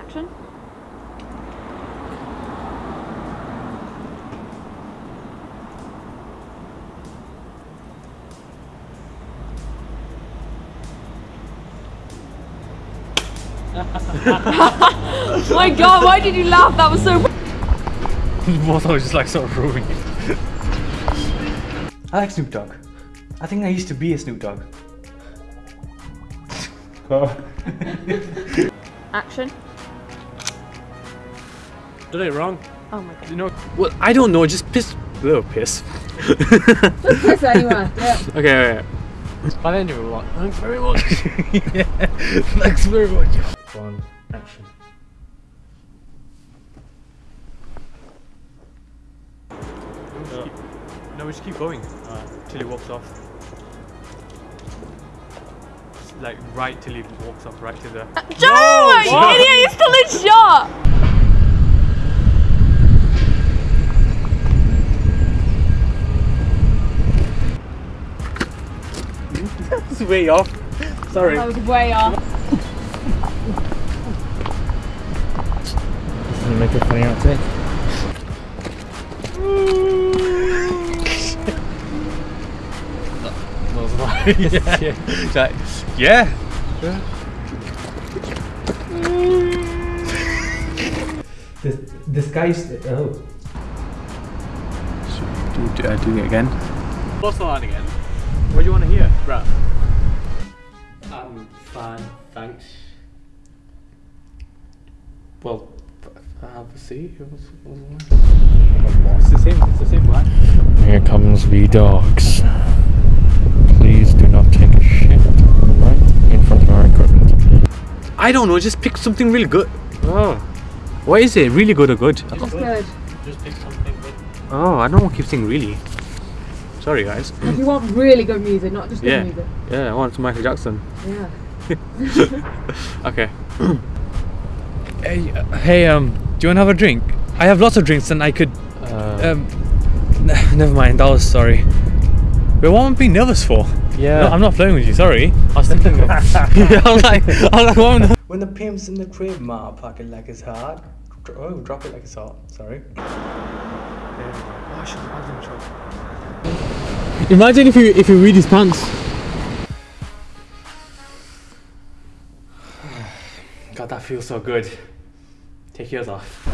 Action. My god, why did you laugh? That was so. Both I was just like sort of ruining it. I like Snoop Dogg. I think I used to be a Snoop Dogg. Action. Did it wrong. Oh my god. You know, well, I don't know. Just piss. Little piss. Piss anywhere. Yeah. Okay, okay. But anyway, what? Thanks very much. yeah, thanks very much. One action. No, we just keep going uh, till he walks off. Just, like right till he walks off, right to the. Joe! you idiot! You still in shot. It's way off. Sorry. That was way off. Doesn't make a funny outtake. That was right. yeah. It's like, yeah. This, this guy's. Oh. Do, do, uh, do it again. What's the line again? What do you want to hear, Brad? I'm fine, thanks. Well, I have a see. What's, what's the? It's the same. It's the same line. Here comes the dogs. Please do not take a shit right in front of our equipment. I don't know. Just pick something really good. Oh, what is it? Really good or good? Just good. Just pick something good. Oh, I don't want to keep saying really. Sorry, guys. You want really good music, not just good Yeah. music. Yeah, I want Michael Jackson. Yeah. Okay. Hey, uh, hey, um, do you want to have a drink? I have lots of drinks and I could. Uh, Um, never mind, I was sorry. But what am I being nervous for? yeah. No, I'm not flirting with you, sorry. I was thinking of. yeah, I was like, I was like, what am I- When the pimp's in the crib, ma, pack it like it's hard. Oh, drop it like it's hot. Sorry. Oh, I should have shot. Imagine if you if you read his pants. God, that feels so good. Take yours off.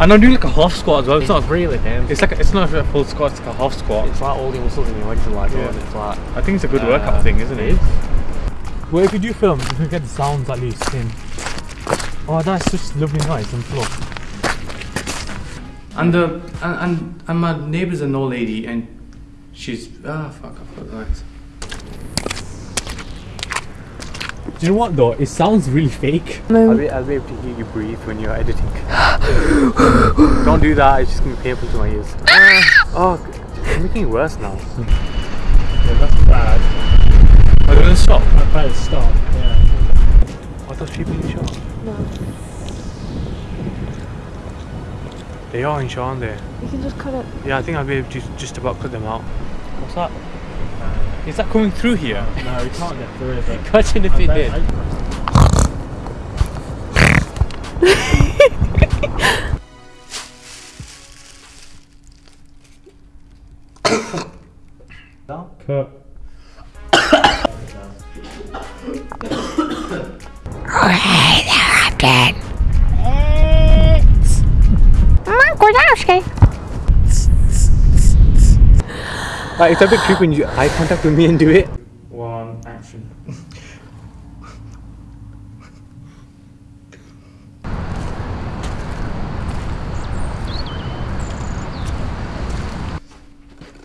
and I'm doing like a half squat as well. It's not really him. It's like a, it's not a full squat. It's like a half squat. It's like all the muscles in your legs are like Yeah. going. It's like I think it's a good Uh, workout thing, isn't it? it is. Well, if you do film, you can get the sounds at least in. Oh, that's such lovely noise and flow. And the and, and and my neighbour's an old lady and she's ah fuck I forgot the lines. Do you know what though? It sounds really fake. I'll be, I'll be able to hear you breathe when you're editing. Don't do that, it's just gonna be painful to my ears. oh, it's making it worse now. yeah, that's bad. Are you gonna stop? I'm about to stop. Yeah. Are those people in shot? No. They are in shot, aren't they? You can just cut it. Yeah, I think I'll be able to just about cut them out. What's that? Is that coming through here? No, we can't get through it. but Imagine if I it bet did. I- Cut. Like, it's a bit creepy when you eye contact with me and do it. One action.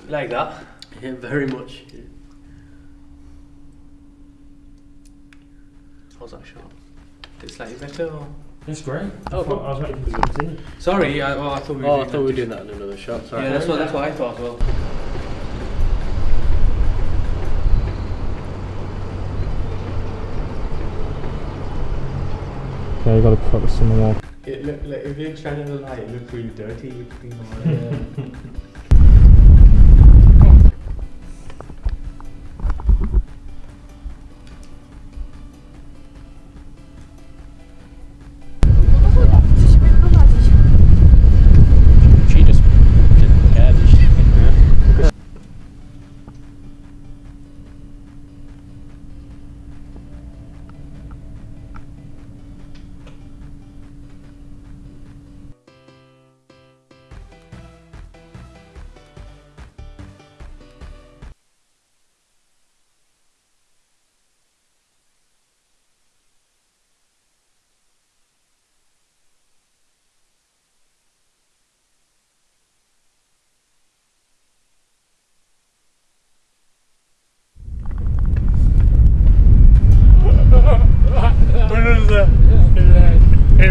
like that. Yeah, very much. How's that shot? It's slightly better. Or... It's great. Oh, I, thought, I was waiting for the scene. Sorry, I, oh, I thought we were Oh, I doing thought we were that. doing that in another shot. Sorry. Yeah, that's what, that's what I thought as well. Yeah, you gotta put this on the wall. It look, like, if you're shining the light, it looks really dirty. Looking on. it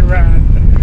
ran.